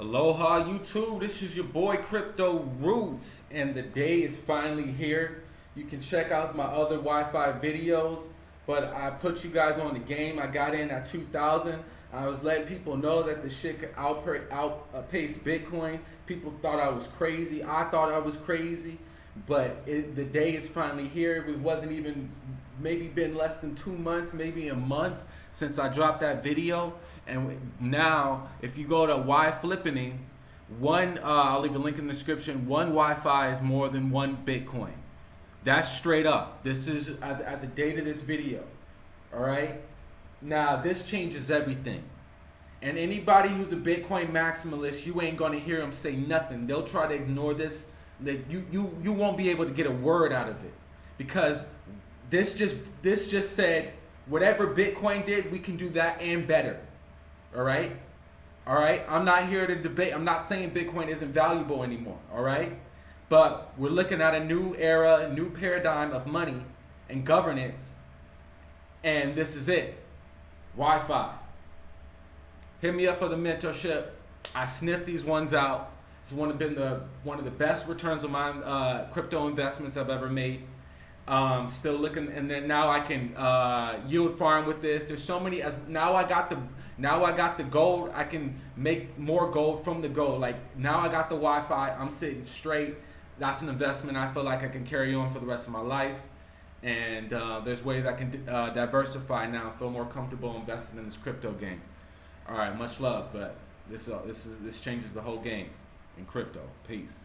Aloha YouTube, this is your boy Crypto Roots and the day is finally here. You can check out my other YFI videos, but I put you guys on the game. I got in at 2000. I was letting people know that the shit could outpace, Bitcoin. People thought I was crazy. I thought I was crazy, but it, the day is finally here. It wasn't even maybe been less than two months, maybe a month since I dropped that video. And now, if you go to Y Flippening, one, uh, I'll leave a link in the description, one YFI is more than one Bitcoin. That's straight up. This is at, at the date of this video. All right. Now, this changes everything. And anybody who's a Bitcoin maximalist, you ain't gonna hear them say nothing. They'll try to ignore this. That you you you won't be able to get a word out of it because this just this just said whatever Bitcoin did, we can do that and better. All right? All right? I'm not here to debate. I'm not saying Bitcoin isn't valuable anymore. All right? But we're looking at a new era, a new paradigm of money and governance. And this is it. YFI. Hit me up for the mentorship. I sniffed these ones out. It's one of been the one of the best returns of my uh, crypto investments I've ever made. Um, still looking, and then now I can uh, yield farm with this. There's so many. As now I got the now I got the gold. I can make more gold from the gold. Like now I got the YFI. I'm sitting straight. That's an investment I feel like I can carry on for the rest of my life. And uh, there's ways I can uh, diversify now. Feel more comfortable investing in this crypto game. All right, much love, but this uh, this is this changes the whole game in crypto. Peace.